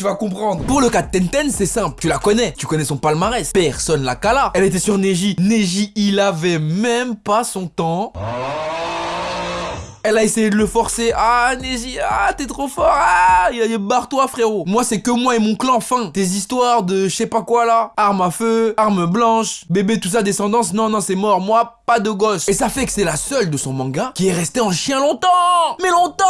tu vas comprendre. Pour le cas de Tenten, c'est simple. Tu la connais. Tu connais son palmarès. Personne la cala. Elle était sur Neji. Neji, il avait même pas son temps. Elle a essayé de le forcer. Ah, Neji, ah, t'es trop fort. Ah, barre-toi, frérot. Moi, c'est que moi et mon clan, fin. Tes histoires de je sais pas quoi là. Arme à feu, arme blanche, bébé, tout ça, descendance. Non, non, c'est mort. Moi, pas de gosse. Et ça fait que c'est la seule de son manga qui est restée en chien longtemps. Mais longtemps.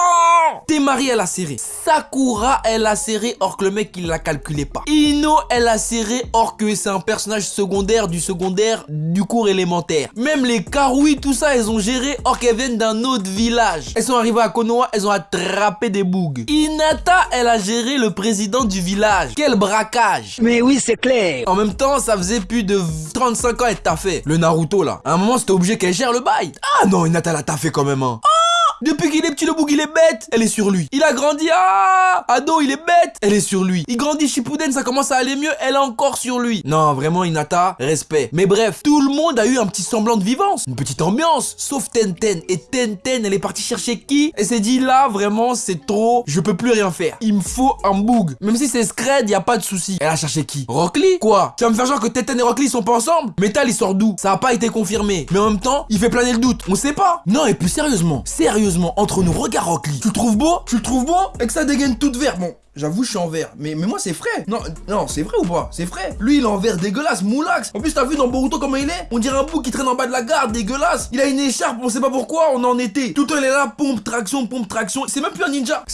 Temari, elle a serré. Sakura, elle a serré, or que le mec, il la calculait pas. Ino, elle a serré, or que c'est un personnage secondaire du secondaire du cours élémentaire. Même les Karui, tout ça, elles ont géré, or qu'elles viennent d'un autre village elles sont arrivées à Konoha, elles ont attrapé des bougs. Inata, elle a géré le président du village. Quel braquage Mais oui, c'est clair. En même temps, ça faisait plus de 35 ans qu'elle t'a fait. Le Naruto, là. À un moment, c'était obligé qu'elle gère le bail. Ah non, Inata, elle a fait quand même, hein. Depuis qu'il est petit, le boug, il est bête. Elle est sur lui. Il a grandi. Ah Ado, il est bête. Elle est sur lui. Il grandit Shippuden, ça commence à aller mieux. Elle est encore sur lui. Non, vraiment, Inata, respect. Mais bref, tout le monde a eu un petit semblant de vivance. Une petite ambiance. Sauf Tenten. Et Tenten, elle est partie chercher qui? Elle s'est dit, là, vraiment, c'est trop. Je peux plus rien faire. Il me faut un boug. Même si c'est scred, y a pas de souci. Elle a cherché qui? Rockly Quoi? Tu vas me faire genre que Tenten et Rockly sont pas ensemble? Metal, il sort d'où? Ça a pas été confirmé. Mais en même temps, il fait planer le doute. On sait pas. Non, et plus sérieusement, sérieusement entre nous, regarde Rockly. Tu le trouves beau? Tu le trouves beau? Et que ça dégaine toute vert. Bon, J'avoue, je suis en vert. Mais, moi, c'est frais. Non, non, c'est vrai ou pas? C'est frais. Lui, il est en vert dégueulasse, moulax. En plus, t'as vu dans Boruto comment il est? On dirait un bouc qui traîne en bas de la gare, dégueulasse. Il a une écharpe, on sait pas pourquoi, on en était. Tout le temps, il est là, pompe, traction, pompe, traction. C'est même plus un ninja.